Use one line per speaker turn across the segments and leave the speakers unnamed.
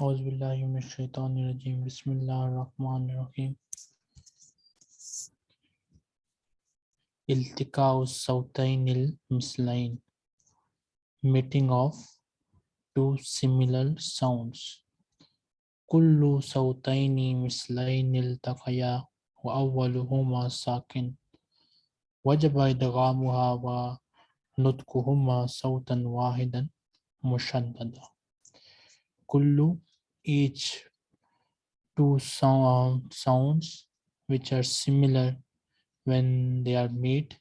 أعوذ بالله من الشيطان الرجيم بسم الله الرحمن الرحيم التقاء الصوتين المثلين meeting of two similar sounds كل صوتين مثلين التقيا وأولهما ساكن وجب إدغامها ونطقهما صوتا واحدا مشددا كل each two sound, sounds which are similar when they are made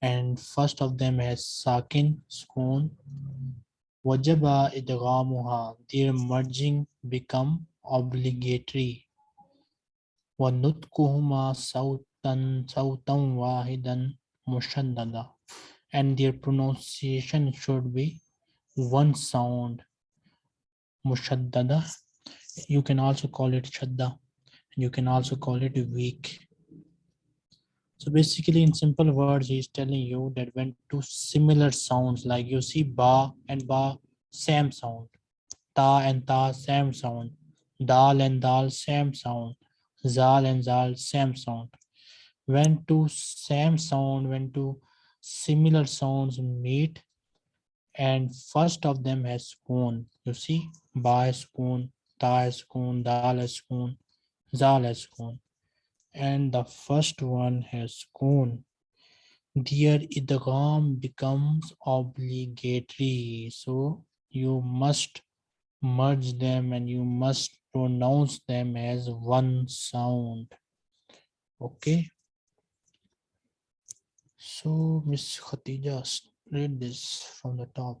and first of them has sakin spoon wajaba idghamuha. Their merging become obligatory. Wa nutkuhuma sautan sautan wahidan mushaddada. And their pronunciation should be one sound mushaddada you can also call it shadda you can also call it weak so basically in simple words, he's telling you that when two similar sounds like you see ba and ba, same sound. Ta and ta, same sound. Dal and dal, same sound. Zal and zal, same sound. When two same sound, when two similar sounds meet and first of them has spoon. You see, ba has spoon, ta has spoon, dal spoon, zal spoon and the first one has gone. Their idgham becomes obligatory. So you must merge them and you must pronounce them as one sound. Okay. So Miss Khatija, read this from the top.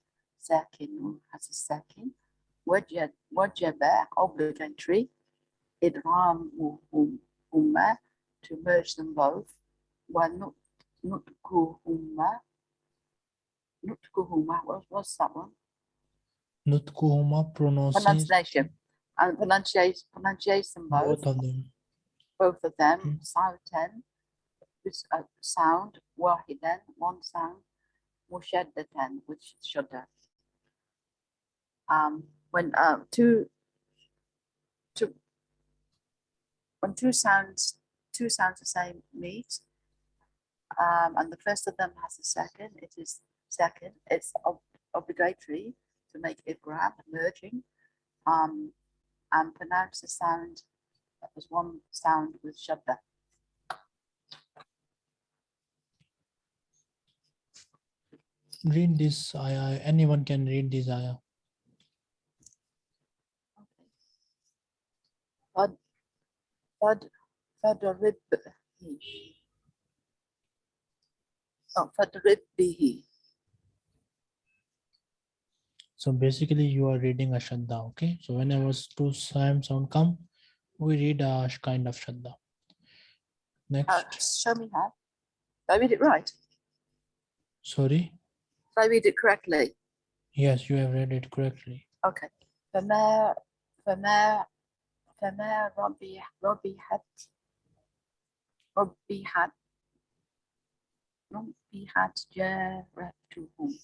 ساكن has a second وجب وجب obligatory إدغامهما to merge them both ونطقهما نطقهما what was that one?
نطقهما
pronunciation and pronunciation pronunciation both,
both of them
both of them
Mm.
صوتا with a sound واحدا one sound مشددا which is shudder um when uh, two two when two sounds two sounds the same meet um, and the first of them has a second it is second it's ob obligatory to make a grab merging um, and pronounce the sound as one sound with shadda
read this ayah anyone can read this ayah
فد فد فضرب oh, فضرب به
So basically you are reading a shadda, okay? So whenever two same sound come, we read a sh- kind of shadda.
Uh,
Next,
show me how. Did I read it right?
sorry.
Did I read it correctly?
Yes, you have read it correctly.
Okay. فما فما فما ربح ربحت ربحت ربحت جارتهم.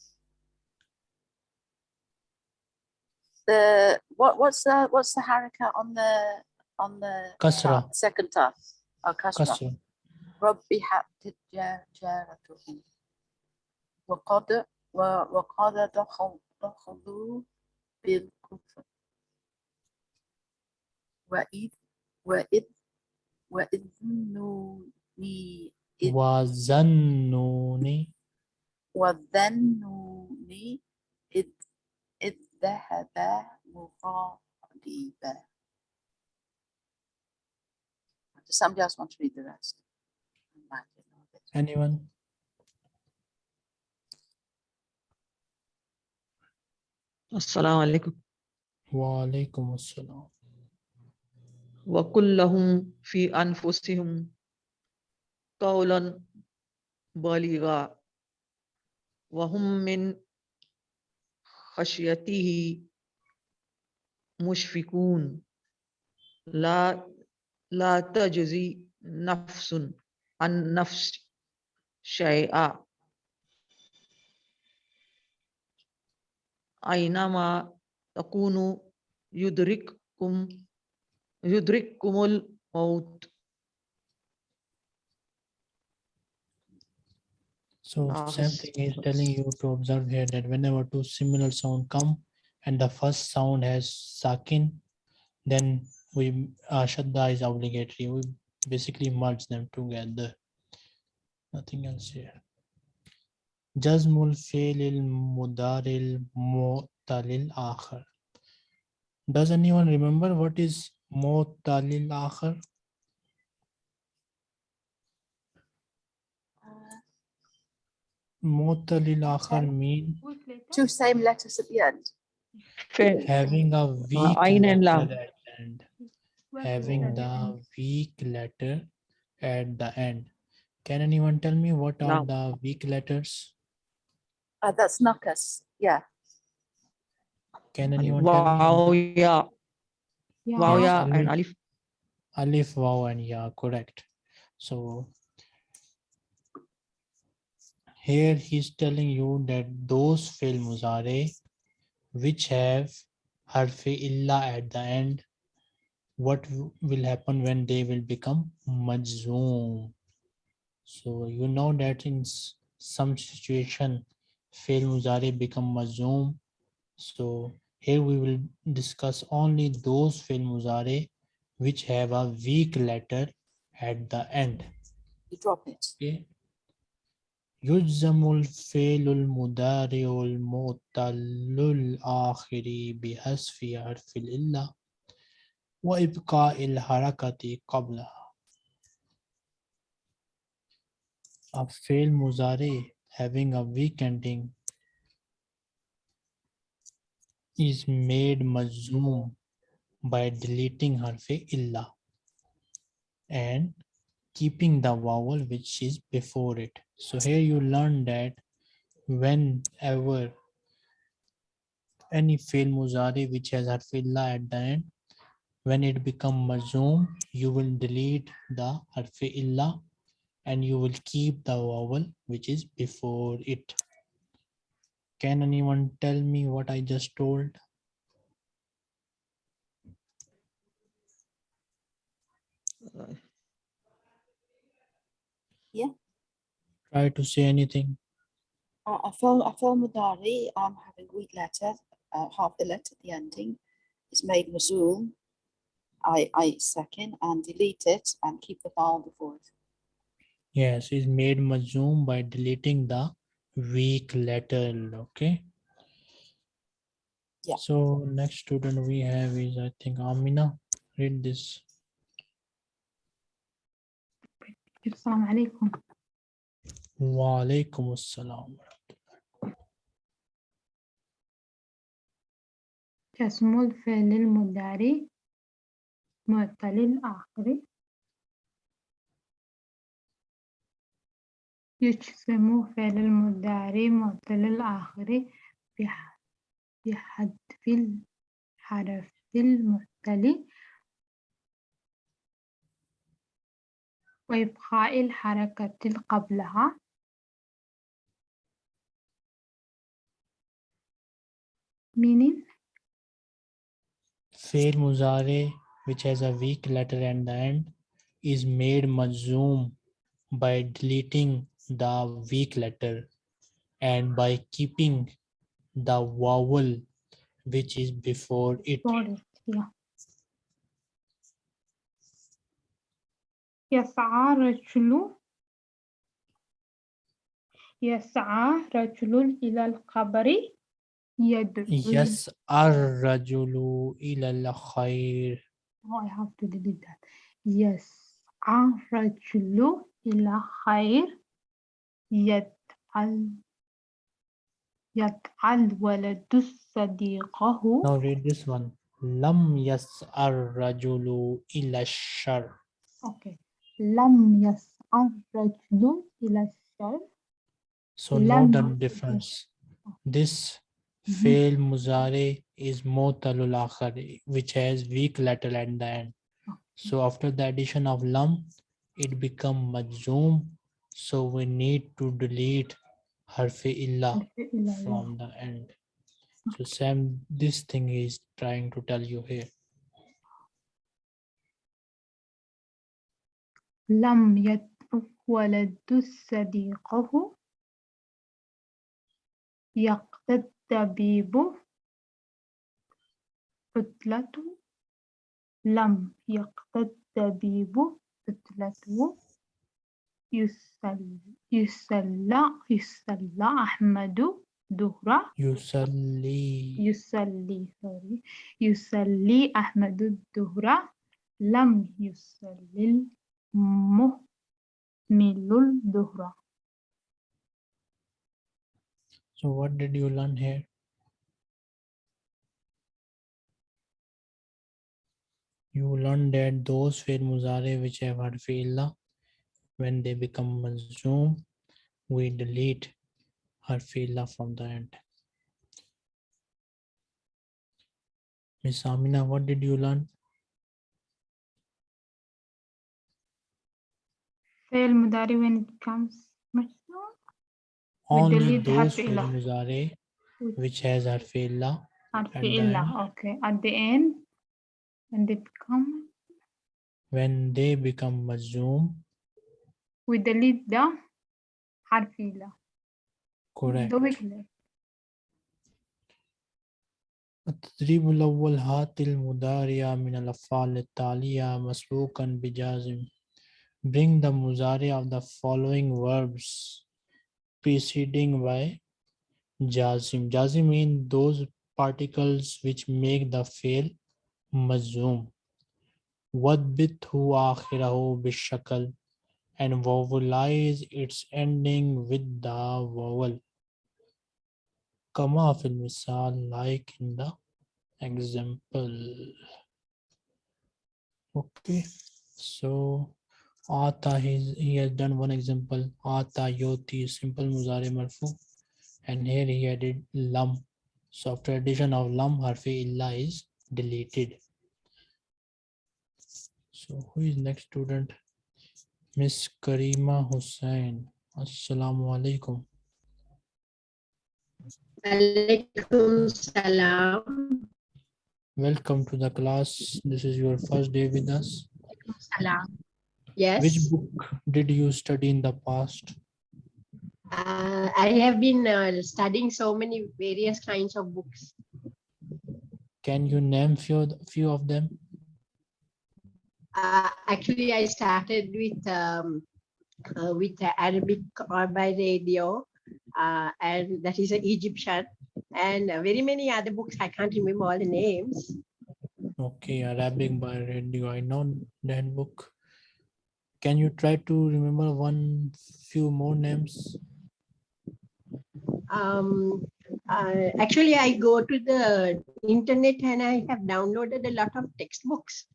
The what what's the what's the haraka on the on the
Kasra.
ta, second ta? Oh, kasra.
Kasra.
ربحت جا- جارتهم وقد و- وقد دخل دخلوا بالكفر وإذ وإذ وإذ نوني إذ
وظنوني
وظنوني إذ إذ ذهب مغاضبا Does somebody else want to read the rest? I might know this.
Anyone?
السلام عليكم
وعليكم السلام
وقل لهم في أنفسهم قولا بليغا. وهم من خشيته مشفقون. لا لا تجزي نفس عن نفس شيئا. أينما تكونوا يدرككم يدرككم الموت
So
Ah,
same
yes,
thing is
yes.
telling you to observe here that whenever two similar sound come and the first sound has sakin, then we uh, shadda is obligatory. We basically merge them together. Nothing else here. Jazmul failil mudaril mu'talil akhar. Does anyone remember what is mu'talil akhar?
Uh,
Mu'talil akhar
Okay.
mean
Two same letters at the end.
having a weak
ayn and
letter at the end. Having the weak letter at the end. Can anyone tell me what are
Lam.
the weak letters?
Uh, that's knuckers. Yeah.
Can anyone tell me?
Wow, yeah. Wow,
Yes,
yeah, and
Alif.
Alif.
Alif, Waw, and Ya, correct. So here he's telling you that those fail muzare which have harfi illa at the end, what will happen when they will become majzoom? So you know that in some situation, fail muzare become majzoom. So here we will discuss only those fail muzare which have a weak letter at the end.
You drop it.
Okay. يجزم الفعل المضارع المعتل الآخر بحذف حرف العلة وإبقاء الحركة قبلها. A fail muzare having a weak ending is made majzoom by deleting harfi illa and keeping the vowel which is before it. So here you learn that whenever any fail muzari which has harfi illa at the end, when it become majzoom, you will delete the harfi illa and you will keep the vowel which is before it. Can anyone tell me what I just told? Yeah. Try to say anything.
I feel I feel Mudari, um, having weak letter, uh, half the letter at the ending is made Mazoom. I, I second and delete it and keep the vowel before it.
Yes, is made majzoom by deleting the weak letter. Okay.
Yeah.
So next student we have is I think Amina. Read this.
السلام عليكم
Wa alaikum assalam.
كاسم الفعل المضارع معتل الآخر يجسم فعل المدارع معطل الآخر بحذف الحرف المعتل وإبقاء الحركة قبلها. من
فعل مضارع which has a weak letter and the end is made مجزوم by deleting the weak letter and by keeping the vowel which is before it.
for it yeah. يسعى رجل يسعى رجل إلى القبر يدعو
Yes, ar-rajulu ila al-khair.
Oh, I have to delete that. يسعى رجل إلى خير يدعو يفعل ولد صديقه
Now read this one. Lam yas'ar rajulu ila shar.
Okay. لم يسعى الرجل إلى الشر
So note the
Lam-
difference. This
Mhm.
fail muzare is motalul akhar, which has weak letter at the end. So after the addition of lam, it become majzoom. So we need to delete harfi illa
الفعل لا.
from the end. So Sam, this thing is trying to tell you here.
لم يترك ولد صديقه يقتد الطبيب عطلة لم يقتد الطبيب عطلته يصلى يصلى يصلى أحمد ظهره
Yusalli.
يصلي sorry يصلي أحمد الظهر لم يصلي المهمل الظهر
So what did you learn here? You learned that those fail muzare which have harfi illa, when they become consumed, we delete harfi illa from the end. Miss Amina, what did you learn?
Fail mudari when it comes
Only those fail mudari which has harfi illa.
Okay. At the end, when they become
when they become mazum
we delete the حرف إلا
correct.
the weak letter.
التدريب الأول هات المضارع من الأفعال التالية مسبوقا بجازم Bring the muzari of the following verbs preceding by jazim. Jazim mean those particles which make the fail mazzoom. وَدْبِتْهُ آخِرَهُ بِالشَّكَلِ and vowelize its ending with the vowel. Kama fil misal like in the example. Okay, so Ata he's, he has done one example. Ata yoti simple muzare marfu, and here he added lam. So after addition of lam, harfi illa is deleted. So who is next student? Miss Karima Hussain. Assalamu alaikum.
Alaikum salam.
Welcome to the class. This is your first day with us.
Salam. Yes,
Which book did you study in the past?
uh, I have been uh, studying so many various kinds of books.
Can you name few few of them?
Uh, actually, I started with um, uh, with the Arabic or by radio, uh, and that is an Egyptian, and very many other books. I can't remember all the names.
Okay, Arabic by radio. I know that book. Can you try to remember one few more names?
Um, uh, actually, I go to the internet and I have downloaded a lot of textbooks.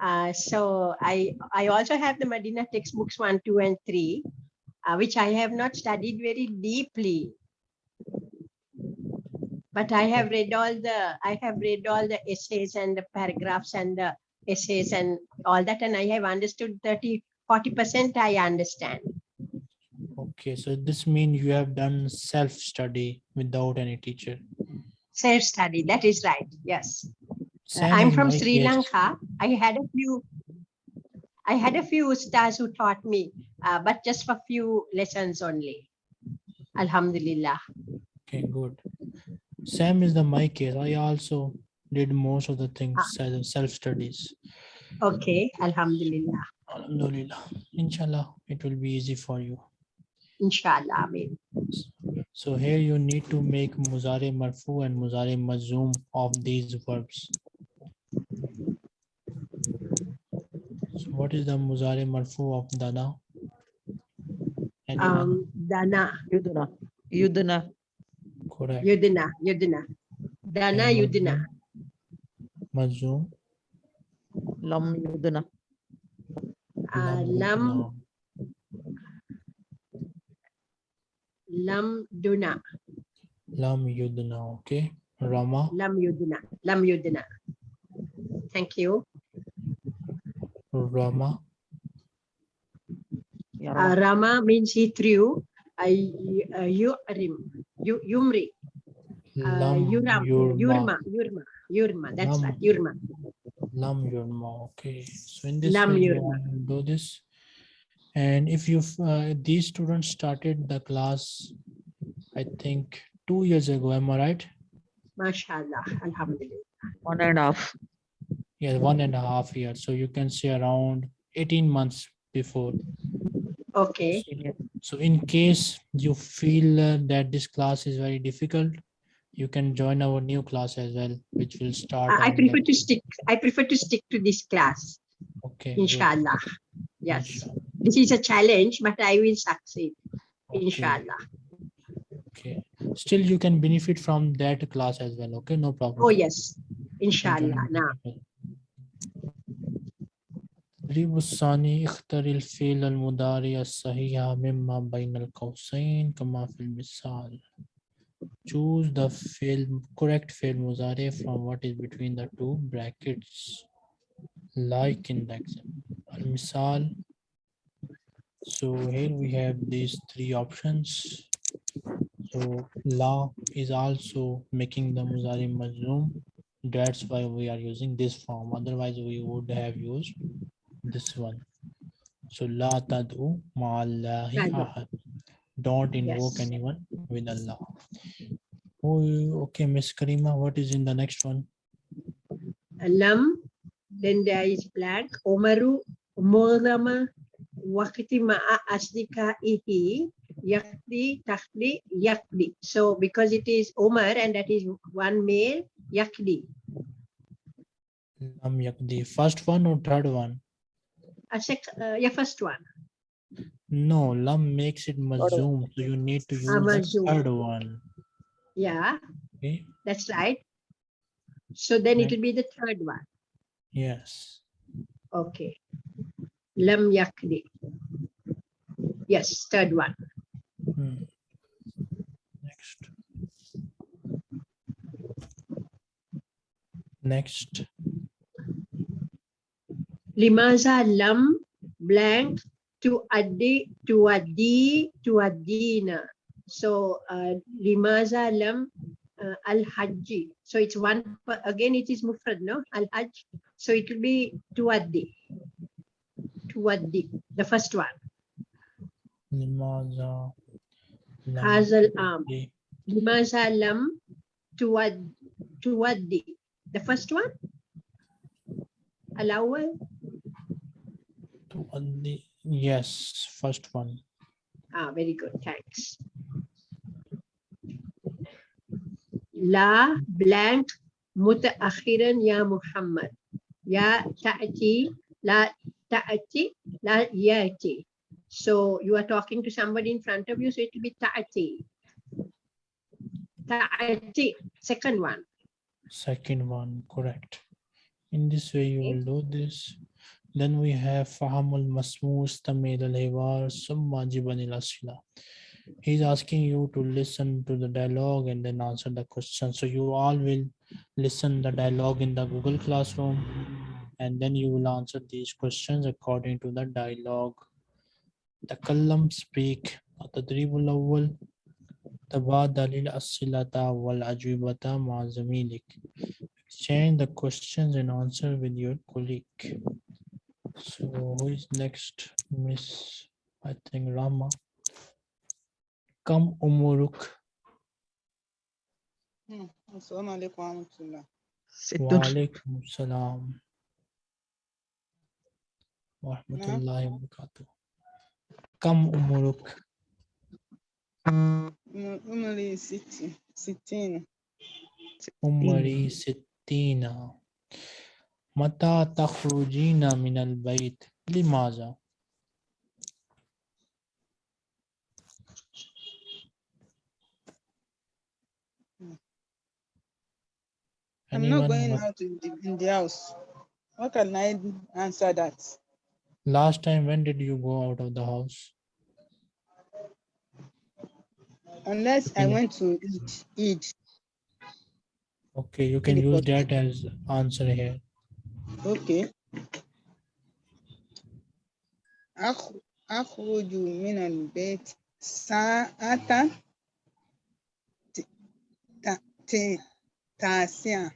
Uh, so I I also have the Medina textbooks one, two, and three, uh, which I have not studied very deeply. But I have read all the I have read all the essays and the paragraphs and the essays and all that, and I have understood 30, 40 percent. I understand.
Okay, so this means you have done self-study without any teacher.
Self study. That is right. Yes. I'm from Sri. Lanka. I had a few, I had a few stars who taught me, uh, but just for a few lessons only. Alhamdulillah.
Okay, good. Sam is the my case. I also did most of the things
Ah.
self-studies.
Okay, Alhamdulillah.
Alhamdulillah. Inshallah, it will be easy for you.
Inshallah. Amin.
So here you need to make muzare marfu and muzare mazum of these verbs. So what is the muzare marfu of dana? Anyone?
Um, Dana.
Yuduna. Yuduna.
correct.
Yudna, Yudna. Dana
And
Yudna.
Mazum.
lam yudna
Uh, lam, lam duna,
Lam Yudna. Okay. Rama.
lam yudna, lam yudna. Thank you.
Rama.
Uh, Rama means he threw. Uh, uh, yurim, yu, yumri, uh,
Lam
yuram,
Yurma.
yurma, yurma, yurma. That's
Lam.
right, yurma.
Lam Yurma. Okay. So in this
Lam
way you
Yurma.
want to do this. And if you uh, these students started the class, I think two years ago. Am I right?
MashaAllah, Alhamdulillah.
one and a half
Yeah, one and a half years. So you can say around 18 months before.
Okay,
So in case you feel uh, that this class is very difficult, you can join our new class as well, which will start.
I, I prefer
the-
to stick, I prefer to stick to this class,
Okay.
inshallah. Yes,
Inshallah
this is a challenge, but I will succeed,
Okay,
inshallah.
Okay. Still, you can benefit from that class as well. Okay, no problem.
Oh, yes,
You can join
inshallah.
it
Now,
as well. التدريب الثاني اختر الفعل المضارع الصحيح مما بين القوسين كما في المثال choose the field correct field مضارع from what is between the two brackets like in the example المثال so here we have these three options. So la is also making the muzari mazlum that's why we are using this form. Otherwise we would have used this one. So la tad'u ma'allahi ahad. Don't invoke
Yes.
anyone with allah oh okay miss karima what is in the next one?
Lam, then there is black, Omaru, Morama, Wakiti ma'a asdika ihi, yakdi, takdi, yakdi. So because it is Omar and that is one male, yakdi.
lam yakdi first one or third one
A sec, uh, yeah, first one.
no lam makes it mazum so you need to use the third one
Yeah,
okay
that's right. So then it will be the third one.
yes
Okay. Lam yakdi. Yes, third one.
Hmm. Next. Next.
Limaza lam blank to addi to addi to addina. So uh, limaza lam uh, al hajji. So it's one again. It is mufrad, no al hajj. So it will be to addi. To addi. The first one.
Limaza. lam
Hazal am.
yakdi
Limaza lam to ad to addi. The first one. Al awwal.
tuaddi- Yes, first one.
Ah, very good. Thanks. La blank متأخرا يا محمد يا تأتي لا ta'ati, la ya'ati. So you are talking to somebody in front of you, so it will be ta'ati. Ta'ati, second one.
Second one, correct. In this way, you okay. will do this. Then we have Fahamul Masmus Tamil Al-Hiwar Summa Jibanil Asila. He's asking you to listen to the dialogue and then answer the question. So you all will listen the dialogue in the Google Classroom and then you will answer these questions according to the dialogue. تكلم speak التدريب الأول تبادل الأسئلة والأجوبة مع زميلك exchange the questions and answer with your colleague. So who is next? Miss, I think Rama. Kam umuruk
السلام عليكم ورحمة الله
wa
sittun
alaikum salam ورحمة نعم. الله وبركاته كم
عمرك؟ عمري ستين
ستين عمري ستين متى تخرجين من البيت؟ لماذا؟
I'm not going out in the, in the house. How can I answer that?
Last time, when did you go out of the house?
Unless I
Yeah.
went to eat, eat.
Okay, you can use
report.
that as answer here.
Okay. أخ- أخرج من البيت ساعة ت- ت- ت- تاسعة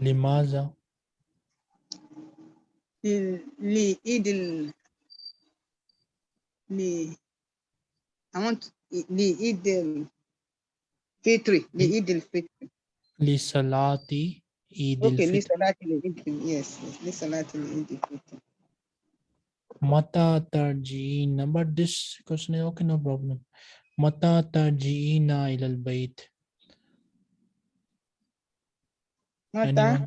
لماذا؟
ل- لعيد ال ل I want لعيد الفطر لعيد الفطر
لصلاة عيد
Okay,
الفطر
لصلاة العيد yes yes لصلاة العيد الفطر
متى ترجعين but this question is okay no problem متى ترجعين إلى البيت
متى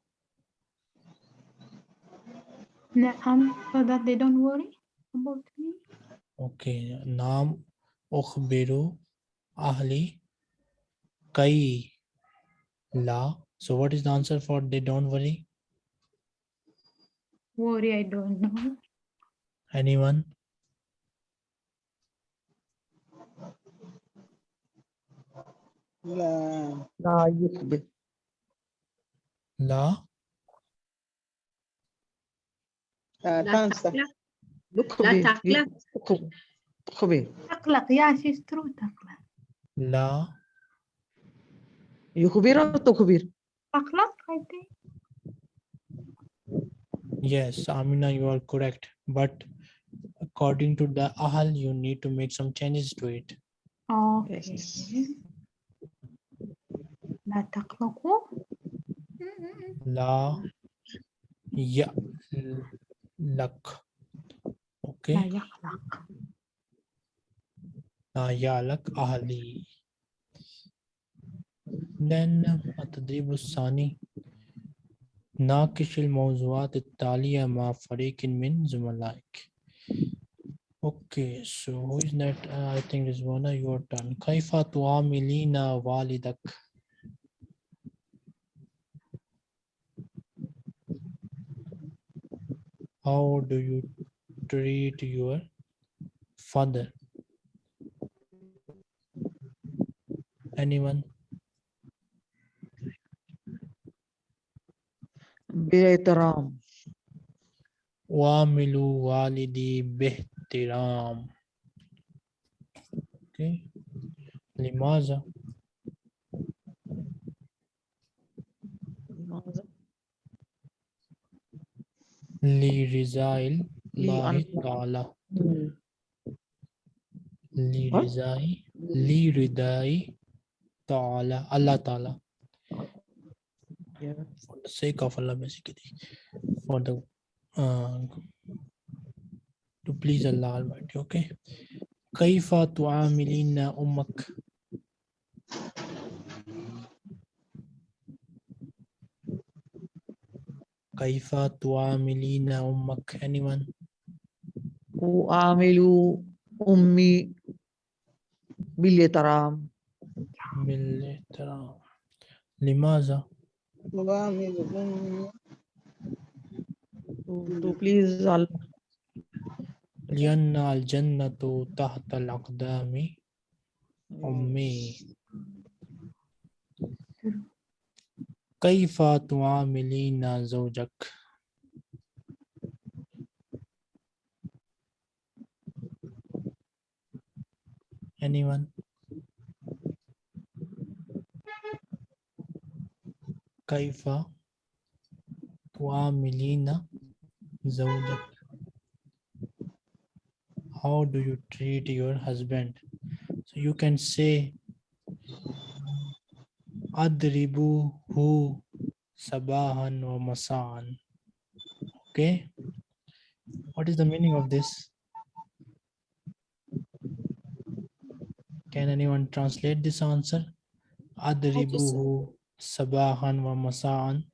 نعم so that they don't worry about me
Okay. نعم أخبر أهلي كي لا. So what is the answer for they don't worry?
worry I don't know
Anyone?
لا
لا يخبر
لا.
لا
لا
تنسى
تقلق
يخبر
لا تقلق
يخبر تخبر
تقلق yeah she's true تقلق
لا.
يخبر أو تخبر
تقلق I think
Yes, Amina, you are correct. But according to the Ahal, you need to make some changes to it.
okay
Yes.
لا تقلقوا Mm-mm.
La ya lak.
لا
Okay.
يقلق
La ya lak ahli. Then التدريب الثاني ناقش الموضوعات التالية مع فريق من زملائك. Okay, so who is that? Uh, I think is one your turn. كيف تعاملين والدك؟ How do you treat your father? Anyone?
باحترام
وعملوا والدي باحترام. Okay. لماذا؟
لماذا؟
لرضاء الله تعالى. لرضاء لرضاء تعالى الله تعالى.
Yeah.
For the sake of Allah, basically. For the uh, to please Allah Almighty. Okay. كيف تعاملين أمك؟ كيف تعاملين أمك؟ Anyone?
أعامل أمي بالإحترام
بالإحترام. لماذا؟
وعمل أمي
to please Allah
لأن الجنة تحت الأقدام أمي. كيف تعاملين زوجك؟ Anyone? كيف تعاملين زوجك? How do you treat your husband? So you can say who, sabahan wa masan. Okay. What is the meaning of this? Can anyone translate this answer? Adribuhu sabahan wa masaan.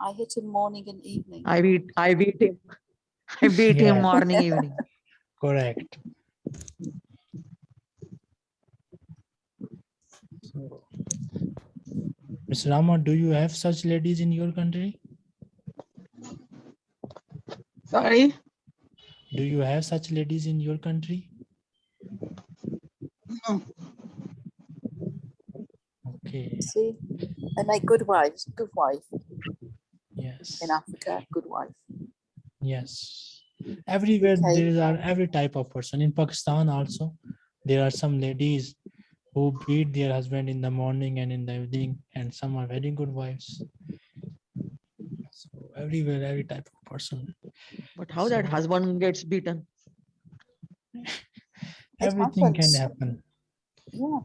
I hit him morning and evening.
I beat I beat him. I beat him morning, evening.
Correct. Ms. Rama, do you have such ladies in your country?
Sorry?
Do you have such ladies in your country?
No.
Okay,
See, and make good wives, good wife
yes,
in Africa, good wife.
yes. Everywhere
Okay.
there are every type of person. In Pakistan also, there are some ladies who beat their husband in the morning and in the evening, and some are very good wives. So everywhere, every type of person.
But how that husband gets beaten?
Everything can happen.
Yeah.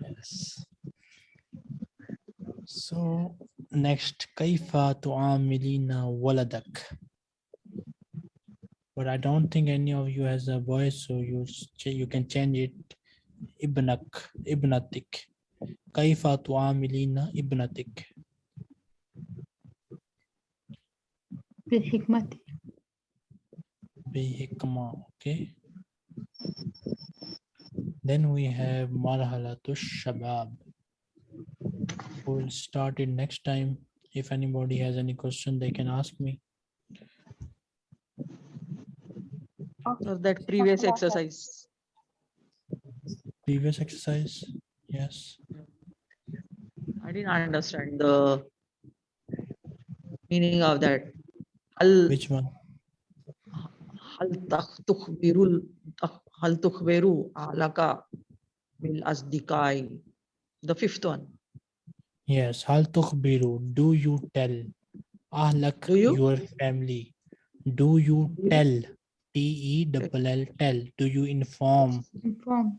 Yes. So next, kaifa tu'amilina waladak. But I don't think any of you has a voice, so you you can change it. Ibnak, ibnatik. Kaifa tu'amilina ibnatik.
بحكمتي
Bihikma, okay. Then we have marhalatu shabab. We'll start it next time. If anybody has any question, they can ask me.
Or that previous
about that.
exercise?
Previous exercise, yes.
I didn't understand the meaning of that. Hal,
Which one?
hal takh- tukhbirul, takh- hal tukhbiru alaka bil asdikai. The fifth one.
Yes, hal tukhbiru, do you tell? Ahlak,
Do you?
your family. Do you? tell? T E double L tell. Do you inform?
inform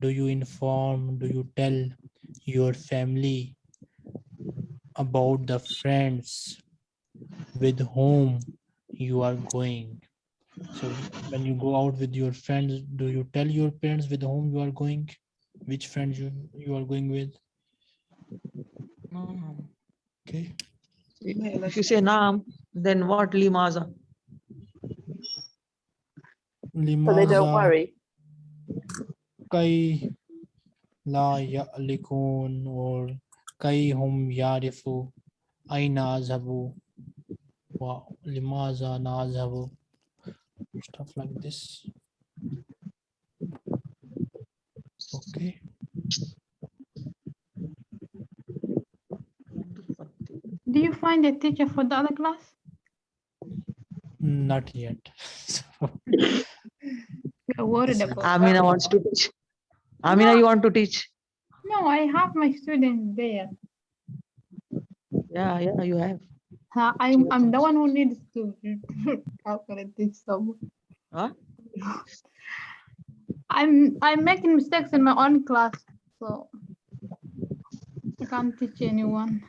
Do you inform? Do you tell your family about the friends with whom you are going? So when you go out with your friends, do you tell your parents with whom you are going? Which friends you, you are going with?
Naam.
Okay.
If you say naam, then what limaza?
So they don't worry.
Kai la ya'likun or kai hum yarifu aina azhabu wa limaza na azhabu. Stuff like this. Okay.
Do you find a teacher for the other class?
Not yet. So
We're worried about
Amina
that.
wants to teach. Amina, you want to teach?
no I have my students there
Yeah, yeah, you have.
Uh, I'm, I'm the one who needs to I teach someone
Huh?
I'm I'm making mistakes in my own class so I can't teach anyone